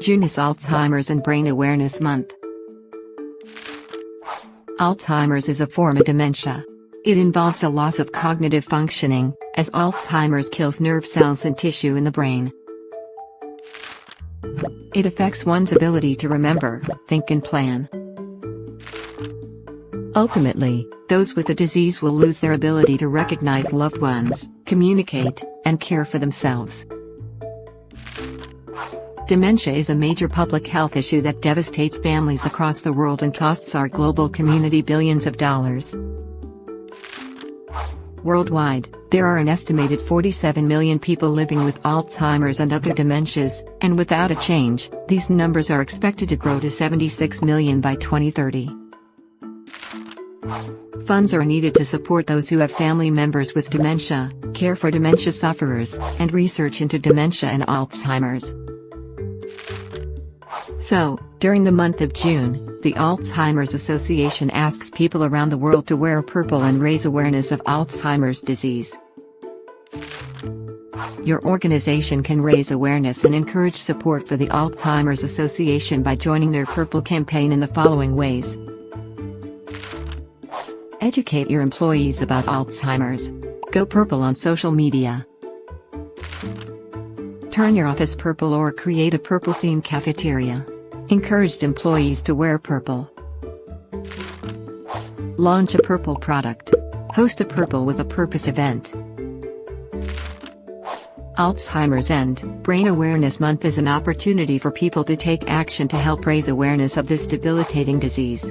June is Alzheimer's and Brain Awareness Month. Alzheimer's is a form of dementia. It involves a loss of cognitive functioning, as Alzheimer's kills nerve cells and tissue in the brain. It affects one's ability to remember, think and plan. Ultimately, those with the disease will lose their ability to recognize loved ones, communicate, and care for themselves. Dementia is a major public health issue that devastates families across the world and costs our global community billions of dollars. Worldwide, there are an estimated 47 million people living with Alzheimer's and other dementias, and without a change, these numbers are expected to grow to 76 million by 2030. Funds are needed to support those who have family members with dementia, care for dementia sufferers, and research into dementia and Alzheimer's. So, during the month of June, the Alzheimer's Association asks people around the world to wear purple and raise awareness of Alzheimer's disease. Your organization can raise awareness and encourage support for the Alzheimer's Association by joining their Purple campaign in the following ways. Educate your employees about Alzheimer's. Go purple on social media. Turn your office purple or create a purple themed cafeteria. Encouraged employees to wear purple. Launch a purple product. Host a Purple with a Purpose event. Alzheimer's and Brain Awareness Month is an opportunity for people to take action to help raise awareness of this debilitating disease.